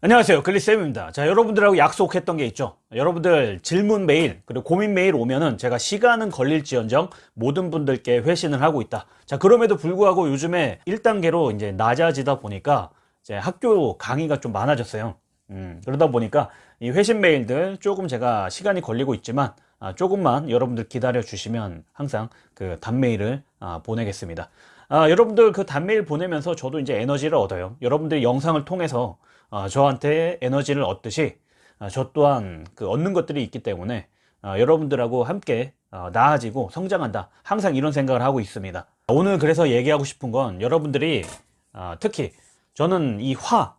안녕하세요. 글리쌤입니다. 자 여러분들하고 약속했던 게 있죠. 여러분들 질문 메일 그리고 고민 메일 오면은 제가 시간은 걸릴지언정 모든 분들께 회신을 하고 있다. 자 그럼에도 불구하고 요즘에 1단계로 이제 낮아지다 보니까 이제 학교 강의가 좀 많아졌어요. 음, 그러다 보니까 이 회신 메일들 조금 제가 시간이 걸리고 있지만 아, 조금만 여러분들 기다려 주시면 항상 그 단메일을 아, 보내겠습니다 아, 여러분들 그 단메일 보내면서 저도 이제 에너지를 얻어요. 여러분들 영상을 통해서 어, 저한테 에너지를 얻듯이 어, 저 또한 그 얻는 것들이 있기 때문에 어, 여러분들하고 함께 나아지고 성장한다. 항상 이런 생각을 하고 있습니다. 오늘 그래서 얘기하고 싶은 건 여러분들이 특히 저는 이 화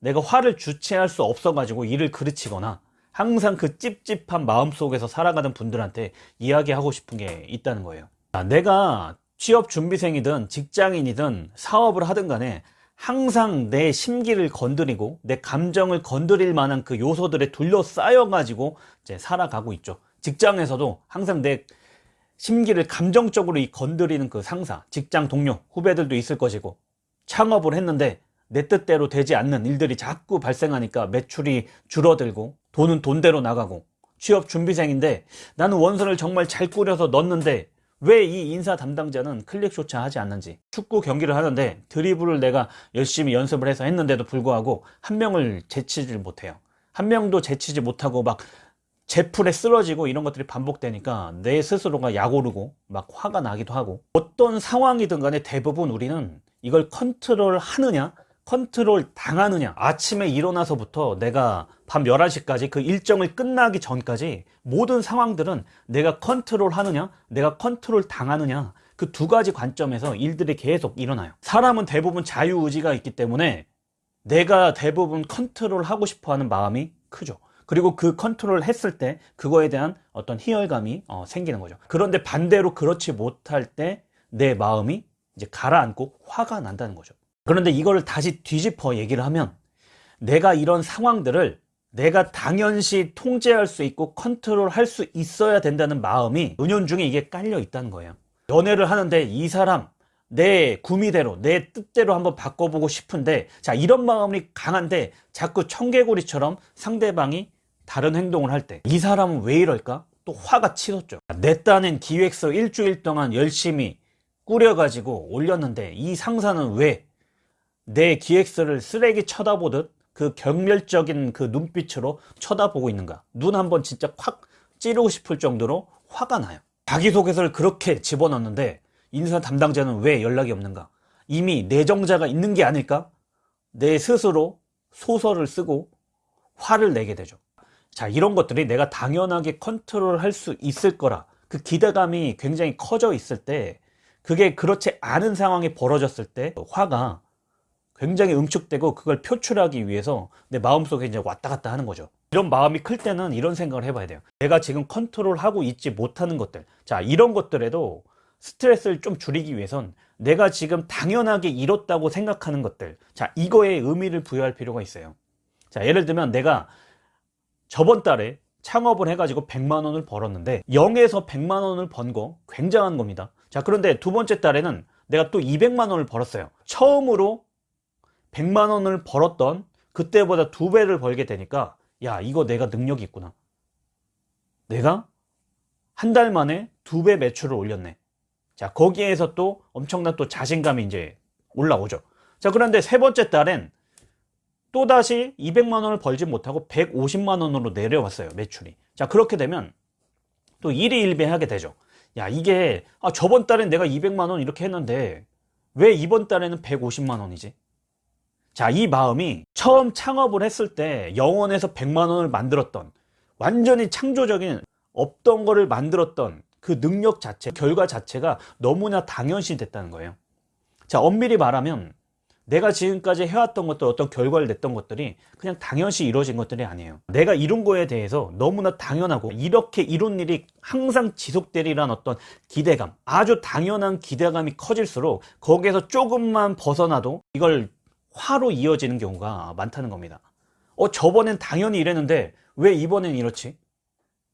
내가 화를 주체할 수 없어 가지고 일을 그르치거나 항상 그 찝찝한 마음속에서 살아가는 분들한테 이야기하고 싶은 게 있다는 거예요. 내가 취업 준비생이든 직장인이든 사업을 하든 간에 항상 내 심기를 건드리고 내 감정을 건드릴 만한 그 요소들에 둘러싸여 가지고 이제 살아가고 있죠. 직장에서도 항상 내 심기를 감정적으로 건드리는 그 상사 직장 동료 후배들도 있을 것이고 창업을 했는데 내 뜻대로 되지 않는 일들이 자꾸 발생하니까 매출이 줄어들고 돈은 돈대로 나가고 취업 준비생인데 나는 원서를 정말 잘 꾸려서 넣었는데 왜 이 인사 담당자는 클릭조차 하지 않는지. 축구 경기를 하는데 드리블을 내가 열심히 연습을 해서 했는데도 불구하고 한 명을 제치질 못해요. 한 명도 제치지 못하고 막 제풀에 쓰러지고 이런 것들이 반복되니까 내 스스로가 약오르고 막 화가 나기도 하고 어떤 상황이든 간에 대부분 우리는 이걸 컨트롤 하느냐 컨트롤 당하느냐. 아침에 일어나서부터 내가 밤 11시까지 그 일정을 끝나기 전까지 모든 상황들은 내가 컨트롤 하느냐 내가 컨트롤 당하느냐 그 두 가지 관점에서 일들이 계속 일어나요. 사람은 대부분 자유의지가 있기 때문에 내가 대부분 컨트롤 하고 싶어 하는 마음이 크죠. 그리고 그 컨트롤 했을 때 그거에 대한 어떤 희열감이 어, 생기는 거죠. 그런데 반대로 그렇지 못할 때 내 마음이 이제 가라앉고 화가 난다는 거죠 그런데 이걸 다시 뒤집어 얘기를 하면 내가 이런 상황들을 내가 당연시 통제할 수 있고 컨트롤 할 수 있어야 된다는 마음이 은연중에 이게 깔려 있다는 거예요. 연애를 하는데 이 사람 내 구미대로 내 뜻대로 한번 바꿔보고 싶은데 자 이런 마음이 강한데 자꾸 청개구리처럼 상대방이 다른 행동을 할 때 이 사람은 왜 이럴까? 또 화가 치솟죠. 내 딴엔 기획서 일주일 동안 열심히 꾸려가지고 올렸는데 이 상사는 왜 내 기획서를 쓰레기 쳐다보듯 그 경멸적인 그 눈빛으로 쳐다보고 있는가? 눈 한번 진짜 확 찌르고 싶을 정도로 화가 나요. 자기소개서를 그렇게 집어넣는데 인사 담당자는 왜 연락이 없는가? 이미 내정자가 있는 게 아닐까? 내 스스로 소설을 쓰고 화를 내게 되죠. 자 이런 것들이 내가 당연하게 컨트롤 할 수 있을 거라. 그 기대감이 굉장히 커져 있을 때 그게 그렇지 않은 상황이 벌어졌을 때 화가 굉장히 응축되고 그걸 표출하기 위해서 내 마음속에 이제 왔다 갔다 하는 거죠. 이런 마음이 클 때는 이런 생각을 해봐야 돼요. 내가 지금 컨트롤하고 있지 못하는 것들. 자 이런 것들에도 스트레스를 좀 줄이기 위해선 내가 지금 당연하게 이뤘다고 생각하는 것들. 자 이거에 의미를 부여할 필요가 있어요. 자 예를 들면 내가 저번 달에 창업을 해가지고 100만 원을 벌었는데 0에서 100만 원을 번 거 굉장한 겁니다. 자 그런데 두 번째 달에는 내가 또 200만 원을 벌었어요. 처음으로 100만 원을 벌었던 그때보다 두 배를 벌게 되니까 야 이거 내가 능력이 있구나. 내가 한 달 만에 두 배 매출을 올렸네. 자 거기에서 또 엄청난 또 자신감이 이제 올라오죠. 자 그런데 세 번째 달엔 또다시 200만 원을 벌지 못하고 150만 원으로 내려왔어요 매출이. 자 그렇게 되면 또 일희일비하게 되죠. 야 이게 아 저번 달엔 내가 200만 원 이렇게 했는데 왜 이번 달에는 150만 원이지 자, 이 마음이 처음 창업을 했을 때 영원에서 100만 원을 만들었던 완전히 창조적인 없던 거를 만들었던 그 능력 자체, 결과 자체가 너무나 당연시 됐다는 거예요. 자, 엄밀히 말하면 내가 지금까지 해왔던 것들 어떤 결과를 냈던 것들이 그냥 당연시 이루어진 것들이 아니에요 내가 이룬 거에 대해서 너무나 당연하고 이렇게 이룬 일이 항상 지속되리란 어떤 기대감 아주 당연한 기대감이 커질수록 거기에서 조금만 벗어나도 이걸 화로 이어지는 경우가 많다는 겁니다 어 저번엔 당연히 이랬는데 왜 이번엔 이렇지?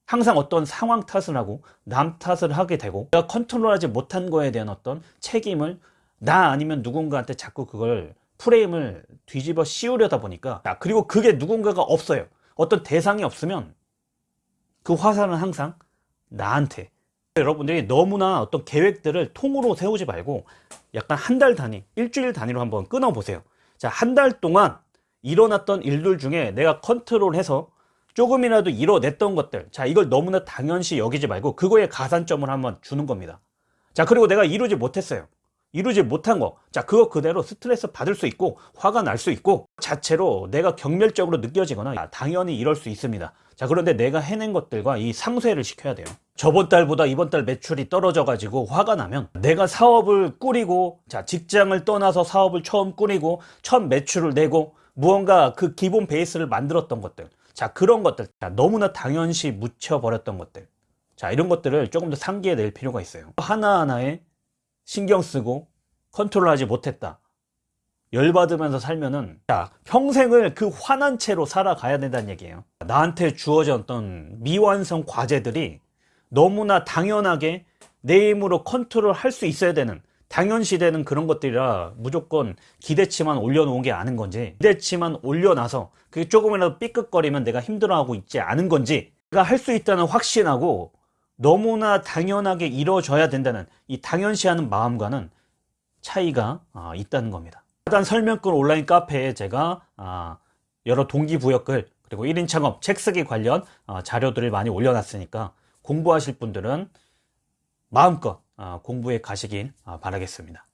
항상 어떤 상황 탓을 하고 남 탓을 하게 되고 내가 컨트롤하지 못한 거에 대한 어떤 책임을 나 아니면 누군가한테 자꾸 그걸 프레임을 뒤집어 씌우려다 보니까 자, 그리고 그게 누군가가 없어요. 어떤 대상이 없으면 그 화살은 항상 나한테 여러분들이 너무나 어떤 계획들을 통으로 세우지 말고 약간 한 달 단위, 일주일 단위로 한번 끊어 보세요. 자, 한 달 동안 일어났던 일들 중에 내가 컨트롤해서 조금이라도 이뤄냈던 것들. 자, 이걸 너무나 당연시 여기지 말고 그거에 가산점을 한번 주는 겁니다. 자, 그리고 내가 이루지 못했어요. 이루지 못한 거. 자, 그거 그대로 스트레스 받을 수 있고, 화가 날 수 있고, 자체로 내가 경멸적으로 느껴지거나, 아, 당연히 이럴 수 있습니다. 자, 그런데 내가 해낸 것들과 이 상쇄를 시켜야 돼요. 저번 달보다 이번 달 매출이 떨어져 가지고 화가 나면 내가 사업을 꾸리고, 자, 직장을 떠나서 사업을 처음 꾸리고, 첫 매출을 내고, 무언가 그 기본 베이스를 만들었던 것들. 자, 그런 것들. 자, 너무나 당연시 묻혀버렸던 것들. 자, 이런 것들을 조금 더 상기해 낼 필요가 있어요. 하나하나에 신경 쓰고 컨트롤하지 못했다. 열받으면서 살면은 자, 평생을 그 화난 채로 살아가야 된다는 얘기예요. 나한테 주어졌던 미완성 과제들이 너무나 당연하게 내 힘으로 컨트롤 할 수 있어야 되는 당연시되는 그런 것들이라 무조건 기대치만 올려놓은 게 아닌 건지 기대치만 올려놔서 그게 조금이라도 삐끗거리면 내가 힘들어하고 있지 않은 건지 내가 할 수 있다는 확신하고 너무나 당연하게 이루어져야 된다는 이 당연시하는 마음과는 차이가 아, 있다는 겁니다. 일단 설명글 온라인 카페에 제가 아, 여러 동기부여글 그리고 1인 창업 책 쓰기 관련 아, 자료들을 많이 올려놨으니까 공부하실 분들은 마음껏 아, 공부해 가시길 아, 바라겠습니다.